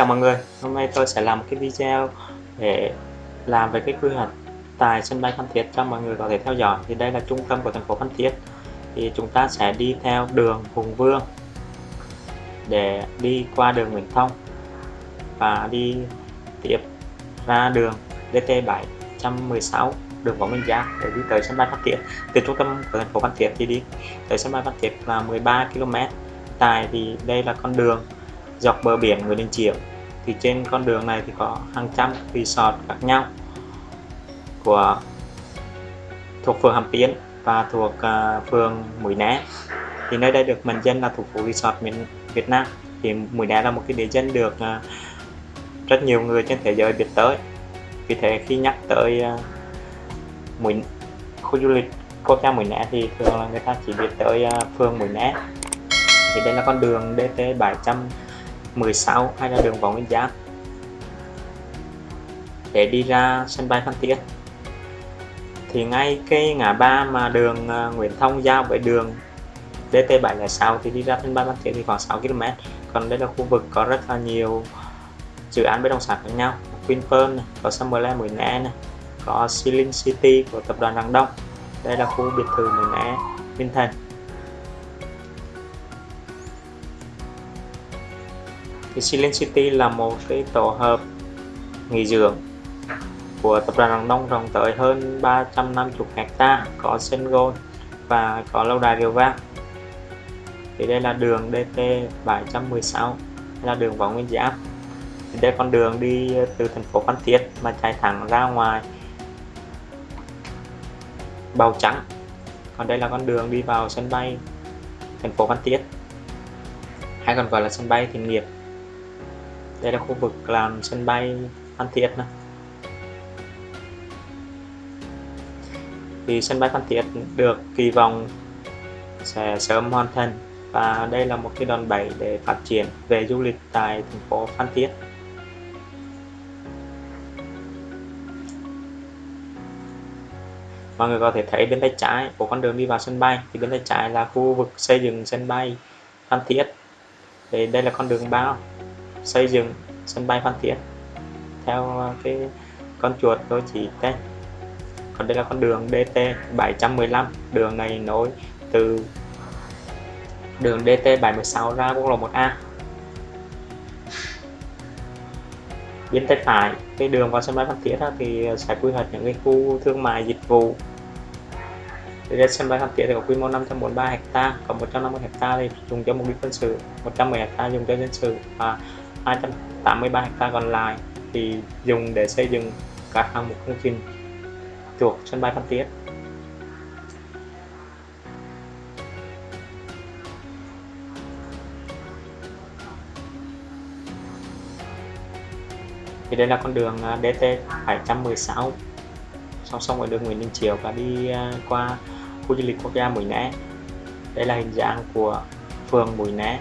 chào mọi người, hôm nay tôi sẽ làm một cái video để làm về cái quy hoạch tại sân bay Phan Thiết cho mọi người có thể theo dõi. Thì đây là trung tâm của thành phố Phan Thiết. Thì chúng ta sẽ đi theo đường Hùng Vương để đi qua đường Nguyễn Thông và đi tiếp ra đường DT 716 đường Võ Minh Giáp để đi tới sân bay Phan Thiết. Từ trung tâm của thành phố Phan Thiết thì đi tới sân bay Phan Thiết là 13 km tại vì đây là con đường dọc bờ biển Nguyễn Đình Chiểu thì trên con đường này thì có hàng trăm resort khác nhau của thuộc phường Hàm Tiến và thuộc uh, phường Mũi Né. Thì nơi đây được mệnh danh là thủ phủ resort miền Việt Nam. Thì Mũi Né là một cái địa danh được uh, rất nhiều người trên thế giới biết tới. Vì thế khi nhắc tới uh, Mũi khu du lịch quốc gia Mũi Né thì thường là người ta chỉ biết tới uh, phường Mũi Né. Thì đây là con đường DT 700 16 hay là đường Võ Nguyên Giáp để đi ra sân bay Phan Thiết. Thì ngay cái ngã ba mà đường ờ, Nguyễn Thông giao với đường DT706 thì đi ra sân bay Phan Thiết thì khoảng 6 km còn đây là khu vực có rất là nhiều dự án bất động sản khác nhau. Vinpearl này, có Summerland Mũi Né này, có Ceiling City của tập đoàn Đăng Đông. Đây là khu biệt thự Mũi Né Minh Thành. Thì Silent City là một cái tổ hợp nghỉ dưỡng của tập đoàn Đăng Đông rộng tới hơn 350 hecta có sân golf và có lâu đài Điều vang. Thì đây là đường DT 716 là đường Võ Nguyên Giáp. Thì đây con đường đi từ thành phố Phan Thiết mà chạy thẳng ra ngoài Bào Trắng còn đây là con đường đi vào sân bay thành phố Phan Thiết. Hay còn gọi là sân bay Thiện Nghiệp đây là khu vực làm sân bay Phan Thiết này. thì sân bay Phan Thiết được kỳ vọng sẽ sớm hoàn thành và đây là một cái đòn bẩy để phát triển về du lịch tại thành phố Phan Thiết. Mọi người có thể thấy bên tay trái của con đường đi vào sân bay, thì bên tay trái là khu vực xây dựng sân bay Phan Thiết. Thì đây là con đường bao xây dựng sân bay Phan Thiết theo ờ, cái con chuột tôi chỉ tên. Còn đây là con đường DT 715 đường này nối từ đường DT 716 ra quốc lộ 1A bên tay phải cái đường vào sân bay Phan Thiết thì sẽ quy hoạch những cái khu thương mại dịch vụ. Thì sân bay Phan Thiết thì có quy mô 543 ha, còn 150 ha thì dùng cho mục đích quân sự, 110 ha dùng cho dân sự. Và 283 ha còn lại thì dùng để xây dựng các hạng mục công trình thuộc sân bay Phan Thiết. Thì đây là con đường à, DT 716 song song với đường Nguyễn Đình Chiểu và đi à, qua khu du lịch quốc gia Mũi Né. Đây là hình dạng của phường Mũi Né.